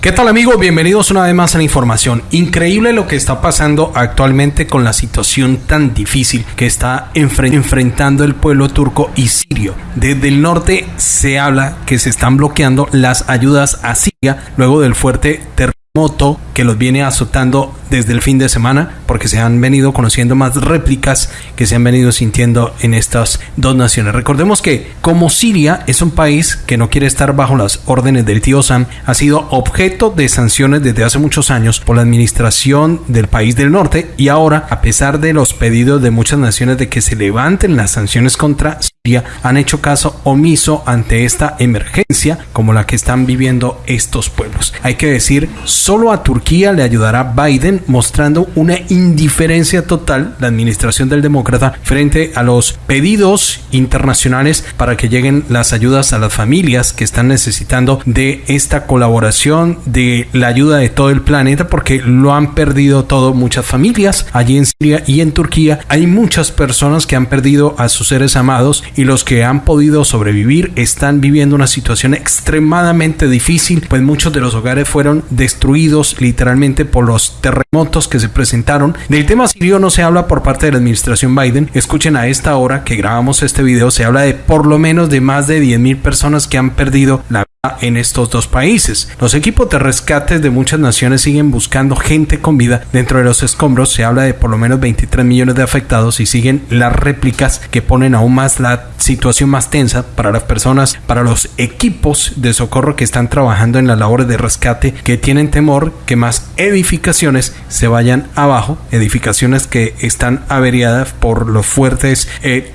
¿Qué tal amigos? Bienvenidos una vez más a la información. Increíble lo que está pasando actualmente con la situación tan difícil que está enfrentando el pueblo turco y sirio. Desde el norte se habla que se están bloqueando las ayudas a Siria luego del fuerte terremoto que los viene azotando desde el fin de semana, porque se han venido conociendo más réplicas que se han venido sintiendo en estas dos naciones. Recordemos que como Siria es un país que no quiere estar bajo las órdenes del tío Sam, ha sido objeto de sanciones desde hace muchos años por la administración del país del norte y ahora, a pesar de los pedidos de muchas naciones de que se levanten las sanciones contra Siria, han hecho caso omiso ante esta emergencia como la que están viviendo estos pueblos. Hay que decir, solo a Turquía le ayudará Biden mostrando una indiferencia total, la administración del demócrata, frente a los pedidos internacionales para que lleguen las ayudas a las familias que están necesitando de esta colaboración, de la ayuda de todo el planeta, porque lo han perdido todo muchas familias allí en Siria y en Turquía. Hay muchas personas que han perdido a sus seres amados y los que han podido sobrevivir están viviendo una situación extremadamente difícil, pues muchos de los hogares fueron destruidos literalmente por los terremotos motos que se presentaron. Del tema sirio no se habla por parte de la administración Biden. Escuchen a esta hora que grabamos este video, se habla de por lo menos de más de 10.000 personas que han perdido la vida en estos dos países. Los equipos de rescate de muchas naciones siguen buscando gente con vida dentro de los escombros. Se habla de por lo menos 23 millones de afectados y siguen las réplicas que ponen aún más la situación más tensa para las personas, para los equipos de socorro que están trabajando en las labores de rescate, que tienen temor que más edificaciones se vayan abajo, edificaciones que están averiadas por los fuertes eh,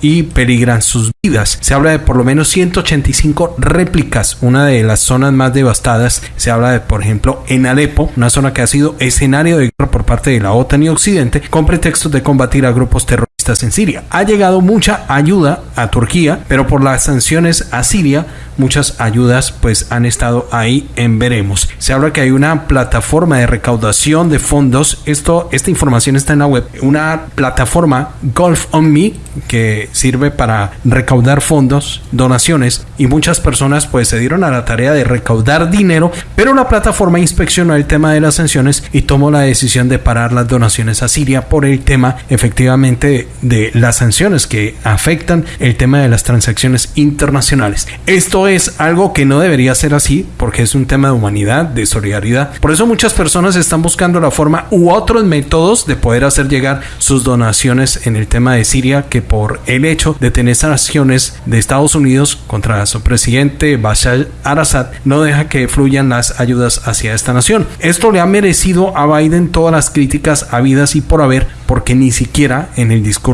y peligran sus vidas. Se habla de por lo menos 185 réplicas, una de las zonas más devastadas. Se habla de, por ejemplo, en Alepo, una zona que ha sido escenario de guerra por parte de la OTAN y Occidente, con pretextos de combatir a grupos terroristas en Siria. Ha llegado mucha ayuda a Turquía, pero por las sanciones a Siria, muchas ayudas pues han estado ahí en veremos. Se habla que hay una plataforma de recaudación de fondos. Esto, esta información está en la web. Una plataforma Golf on Me que sirve para recaudar fondos, donaciones y muchas personas pues se dieron a la tarea de recaudar dinero, pero la plataforma inspeccionó el tema de las sanciones y tomó la decisión de parar las donaciones a Siria por el tema efectivamente de las sanciones que afectan el tema de las transacciones internacionales. Esto es algo que no debería ser así porque es un tema de humanidad, de solidaridad. Por eso muchas personas están buscando la forma u otros métodos de poder hacer llegar sus donaciones en el tema de Siria que por el hecho de tener sanciones de Estados Unidos contra su presidente Bashar al-Assad no deja que fluyan las ayudas hacia esta nación. Esto le ha merecido a Biden todas las críticas habidas y por haber porque ni siquiera en el discurso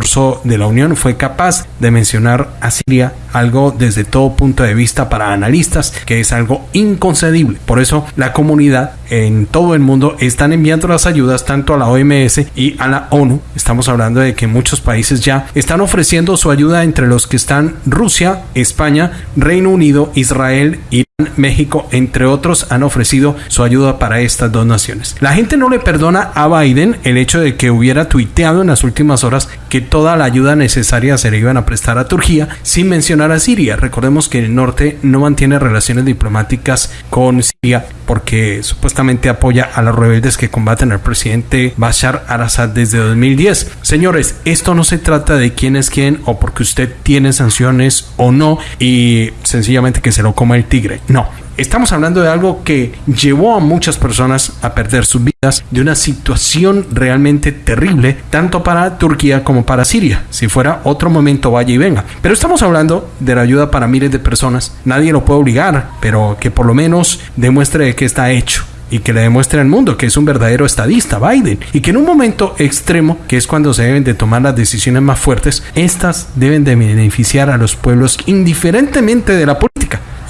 de la Unión fue capaz de mencionar a Siria algo desde todo punto de vista para analistas que es algo inconcebible. Por eso la comunidad en todo el mundo están enviando las ayudas tanto a la OMS y a la ONU. Estamos hablando de que muchos países ya están ofreciendo su ayuda entre los que están Rusia, España, Reino Unido, Israel, y México, entre otros, han ofrecido su ayuda para estas dos naciones. La gente no le perdona a Biden el hecho de que hubiera tuiteado en las últimas horas que toda la ayuda necesaria se le iban a prestar a Turquía sin mencionar a Siria. Recordemos que el norte no mantiene relaciones diplomáticas con Siria porque supuestamente apoya a los rebeldes que combaten al presidente Bashar al-Assad desde 2010. Señores, esto no se trata de quién es quién o porque usted tiene sanciones o no y sencillamente que se lo coma el tigre. No, estamos hablando de algo que llevó a muchas personas a perder sus vidas, de una situación realmente terrible, tanto para Turquía como para Siria. Si fuera otro momento, vaya y venga. Pero estamos hablando de la ayuda para miles de personas. Nadie lo puede obligar, pero que por lo menos demuestre que está hecho y que le demuestre al mundo que es un verdadero estadista, Biden, y que en un momento extremo, que es cuando se deben de tomar las decisiones más fuertes, estas deben de beneficiar a los pueblos indiferentemente de la política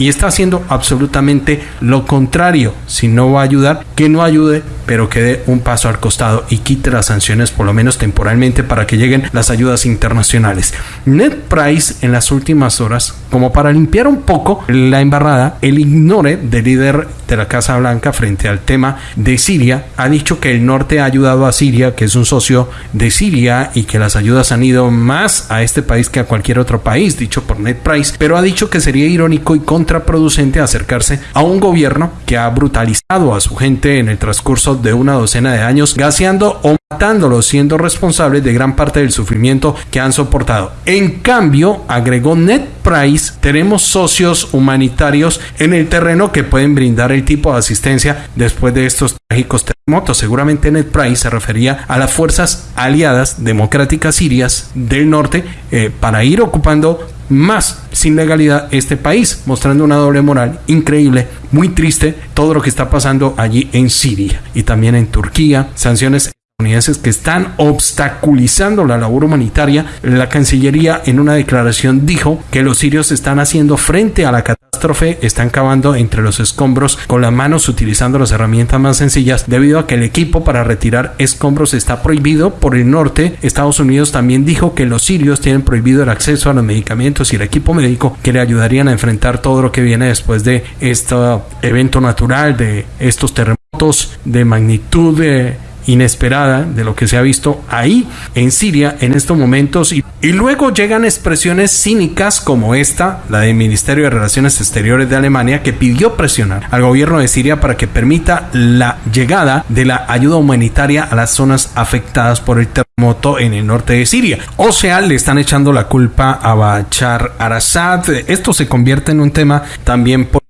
y está haciendo absolutamente lo contrario. Si no va a ayudar, que no ayude, pero que dé un paso al costado y quite las sanciones por lo menos temporalmente para que lleguen las ayudas internacionales. Ned Price en las últimas horas, como para limpiar un poco la embarrada, el ignore del líder de la Casa Blanca frente al tema de Siria, ha dicho que el norte ha ayudado a Siria, que es un socio de Siria y que las ayudas han ido más a este país que a cualquier otro país, dicho por Ned Price, pero ha dicho que sería irónico y contra contraproducente acercarse a un gobierno que ha brutalizado a su gente en el transcurso de una docena de años, gaseando o matándolos, siendo responsables de gran parte del sufrimiento que han soportado. En cambio, agregó Ned Price, tenemos socios humanitarios en el terreno que pueden brindar el tipo de asistencia después de estos trágicos terremotos. Seguramente Ned Price se refería a las fuerzas aliadas democráticas sirias del norte eh, para ir ocupando más sin legalidad este país, mostrando una doble moral increíble, muy triste todo lo que está pasando allí en Siria y también en Turquía, sanciones que están obstaculizando la labor humanitaria, la Cancillería en una declaración dijo que los sirios están haciendo frente a la catástrofe, están cavando entre los escombros con las manos utilizando las herramientas más sencillas debido a que el equipo para retirar escombros está prohibido por el norte. Estados Unidos también dijo que los sirios tienen prohibido el acceso a los medicamentos y el equipo médico que le ayudarían a enfrentar todo lo que viene después de este evento natural, de estos terremotos de magnitud de inesperada de lo que se ha visto ahí en Siria en estos momentos y, luego llegan expresiones cínicas como esta, la del Ministerio de Relaciones Exteriores de Alemania que pidió presionar al gobierno de Siria para que permita la llegada de la ayuda humanitaria a las zonas afectadas por el terremoto en el norte de Siria. O sea, le están echando la culpa a Bachar al-Assad. Esto se convierte en un tema también por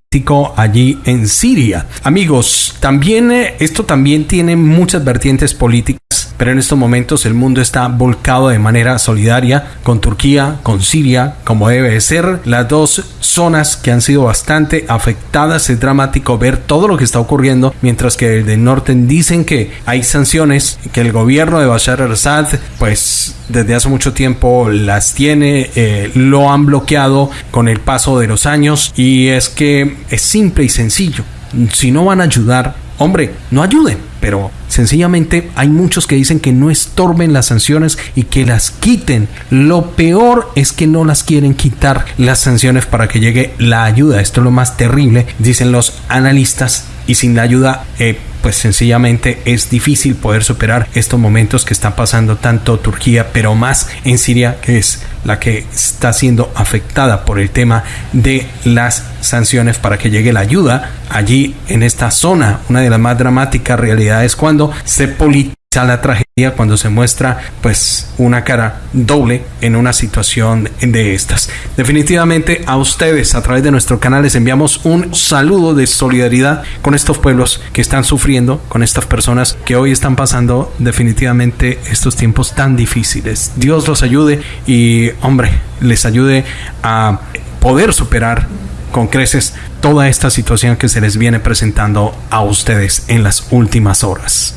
allí en Siria. Amigos, también eh, esto también tiene muchas vertientes políticas pero en estos momentos el mundo está volcado de manera solidaria con Turquía, con Siria, como debe de ser, las dos zonas que han sido bastante afectadas. Es dramático ver todo lo que está ocurriendo, mientras que el del norte dicen que hay sanciones, que el gobierno de Bashar al-Assad, pues desde hace mucho tiempo las tiene, eh, lo han bloqueado con el paso de los años y es que es simple y sencillo. Si no van a ayudar, hombre, no ayuden, pero sencillamente hay muchos que dicen que no estorben las sanciones y que las quiten. Lo peor es que no las quieren quitar las sanciones para que llegue la ayuda. Esto es lo más terrible, dicen los analistas, y sin la ayuda, eh, pues sencillamente es difícil poder superar estos momentos que está pasando tanto Turquía, pero más en Siria, que es la que está siendo afectada por el tema de las sanciones para que llegue la ayuda allí en esta zona. Una de las más dramáticas realidades cuando se politiza la tragedia cuando se muestra pues una cara doble en una situación de estas. Definitivamente a ustedes a través de nuestro canal les enviamos un saludo de solidaridad con estos pueblos que están sufriendo, con estas personas que hoy están pasando definitivamente estos tiempos tan difíciles. Dios los ayude y hombre, les ayude a poder superar con creces toda esta situación que se les viene presentando a ustedes en las últimas horas.